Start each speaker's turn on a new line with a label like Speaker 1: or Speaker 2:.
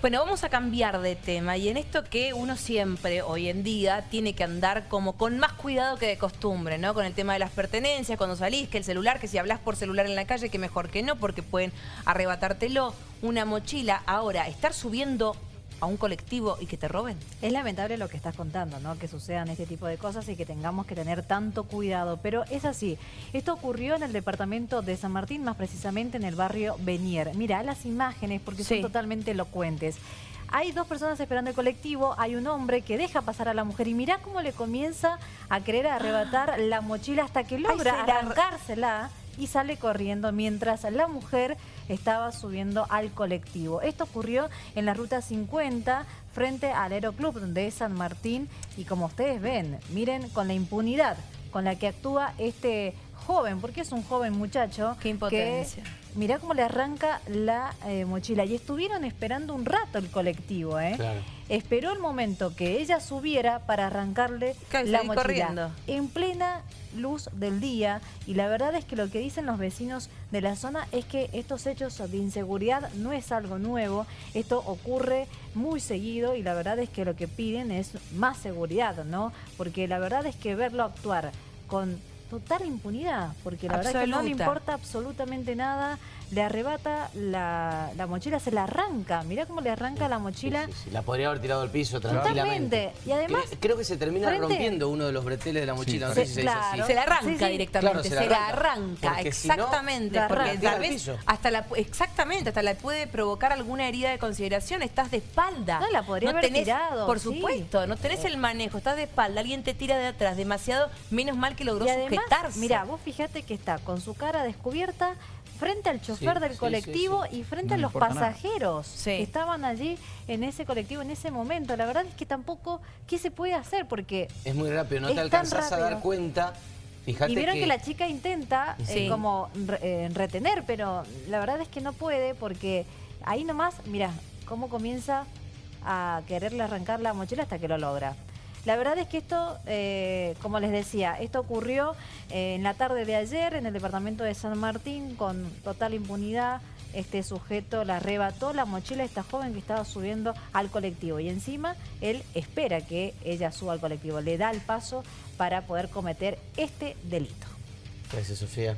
Speaker 1: Bueno, vamos a cambiar de tema y en esto que uno siempre, hoy en día, tiene que andar como con más cuidado que de costumbre, ¿no? Con el tema de las pertenencias, cuando salís, que el celular, que si hablas por celular en la calle, que mejor que no, porque pueden arrebatártelo, una mochila. Ahora, estar subiendo a un colectivo y que te roben.
Speaker 2: Es lamentable lo que estás contando, ¿no? Que sucedan este tipo de cosas y que tengamos que tener tanto cuidado. Pero es así. Esto ocurrió en el departamento de San Martín, más precisamente en el barrio Benier. Mira las imágenes porque son totalmente elocuentes. Hay dos personas esperando el colectivo, hay un hombre que deja pasar a la mujer y mira cómo le comienza a querer arrebatar la mochila hasta que logra arrancársela y sale corriendo mientras la mujer estaba subiendo al colectivo. Esto ocurrió en la ruta 50 frente al Aeroclub de San Martín y como ustedes ven, miren con la impunidad con la que actúa este joven, porque es un joven muchacho.
Speaker 1: Qué impotencia.
Speaker 2: mirá cómo le arranca la eh, mochila. Y estuvieron esperando un rato el colectivo, ¿eh? Esperó el momento que ella subiera para arrancarle la mochila. Corriendo. En plena luz del día. Y la verdad es que lo que dicen los vecinos de la zona es que estos hechos de inseguridad no es algo nuevo. Esto ocurre muy seguido y la verdad es que lo que piden es más seguridad, ¿no? Porque la verdad es que verlo actuar con total impunidad, porque la verdad es que no le importa absolutamente nada, le arrebata la, mochila, se la arranca, mirá cómo le arranca la mochila.
Speaker 3: La podría haber tirado al piso tranquilamente.
Speaker 2: Y además...
Speaker 3: Creo, que se termina rompiendo uno de los breteles de la mochila, se,
Speaker 1: se, la arranca directamente, se, la arranca, exactamente, porque tal vez hasta la, exactamente, hasta la puede provocar alguna herida de consideración, estás de espalda.
Speaker 2: No, la podría haber tirado.
Speaker 1: Por supuesto, no tenés el manejo, estás de espalda, alguien te tira de atrás, demasiado, menos mal que logró sujetarse.
Speaker 2: Mira, vos fíjate que está con su cara descubierta, frente al chofer del colectivo y frente a los pasajeros que estaban allí en ese colectivo en ese momento. La verdad es que tampoco, ¿qué se puede hacer? Porque
Speaker 3: es muy rápido, no te alcanzas a dar cuenta. Fíjate
Speaker 2: y vieron que... la chica intenta eh, como eh, retener, pero la verdad es que no puede porque ahí nomás, mira, cómo comienza a quererle arrancar la mochila hasta que lo logra. La verdad es que esto, eh, como les decía, esto ocurrió eh, en la tarde de ayer en el departamento de San Martín con total impunidad. Este sujeto la arrebató la mochila de esta joven que estaba subiendo al colectivo y encima él espera que ella suba al colectivo, le da el paso para poder cometer este delito.
Speaker 3: Gracias, Sofía.